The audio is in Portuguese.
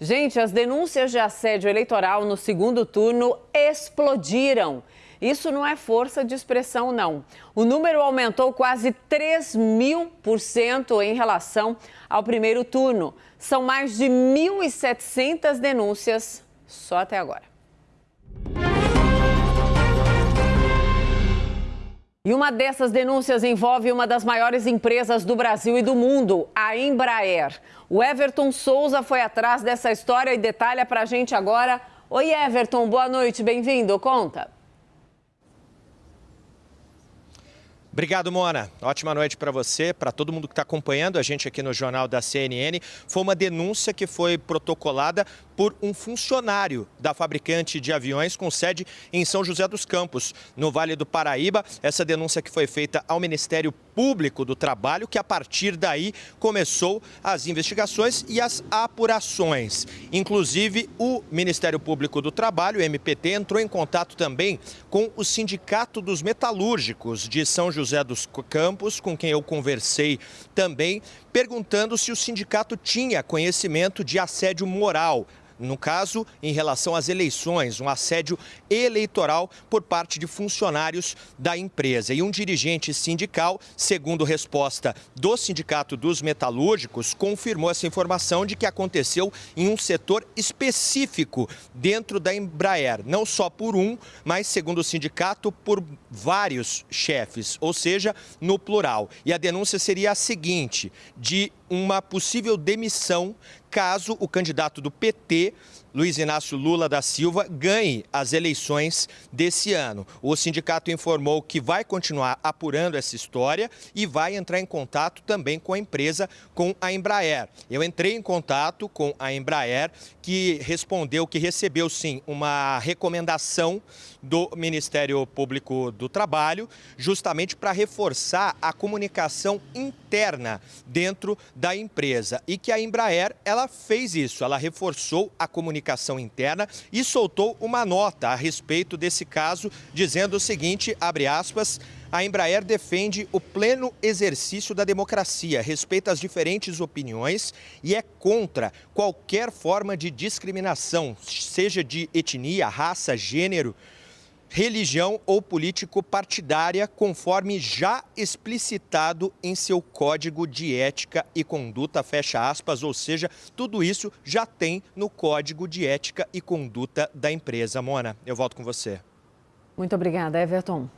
Gente, as denúncias de assédio eleitoral no segundo turno explodiram. Isso não é força de expressão, não. O número aumentou quase 3 mil por cento em relação ao primeiro turno. São mais de 1.700 denúncias só até agora. E uma dessas denúncias envolve uma das maiores empresas do Brasil e do mundo, a Embraer. O Everton Souza foi atrás dessa história e detalha pra gente agora. Oi, Everton, boa noite, bem-vindo. Conta. Obrigado, Mona. Ótima noite para você, para todo mundo que está acompanhando a gente aqui no Jornal da CNN. Foi uma denúncia que foi protocolada por um funcionário da fabricante de aviões com sede em São José dos Campos, no Vale do Paraíba. Essa denúncia que foi feita ao Ministério Público do Trabalho, que a partir daí começou as investigações e as apurações. Inclusive, o Ministério Público do Trabalho, MPT, entrou em contato também com o Sindicato dos Metalúrgicos de São José dos Campos, com quem eu conversei também, perguntando se o sindicato tinha conhecimento de assédio moral no caso, em relação às eleições, um assédio eleitoral por parte de funcionários da empresa. E um dirigente sindical, segundo resposta do Sindicato dos Metalúrgicos, confirmou essa informação de que aconteceu em um setor específico dentro da Embraer, não só por um, mas, segundo o sindicato, por vários chefes, ou seja, no plural. E a denúncia seria a seguinte: de uma possível demissão caso o candidato do PT, Luiz Inácio Lula da Silva, ganhe as eleições desse ano. O sindicato informou que vai continuar apurando essa história e vai entrar em contato também com a empresa, com a Embraer. Eu entrei em contato com a Embraer, que respondeu que recebeu sim uma recomendação do Ministério Público do Trabalho, justamente para reforçar a comunicação interna dentro da empresa e que a Embraer ela fez isso, ela reforçou a comunicação interna e soltou uma nota a respeito desse caso, dizendo o seguinte, abre aspas, a Embraer defende o pleno exercício da democracia, respeita as diferentes opiniões e é contra qualquer forma de discriminação, seja de etnia, raça, gênero, religião ou político-partidária, conforme já explicitado em seu Código de Ética e Conduta, fecha aspas, ou seja, tudo isso já tem no Código de Ética e Conduta da empresa. Mona, eu volto com você. Muito obrigada, Everton.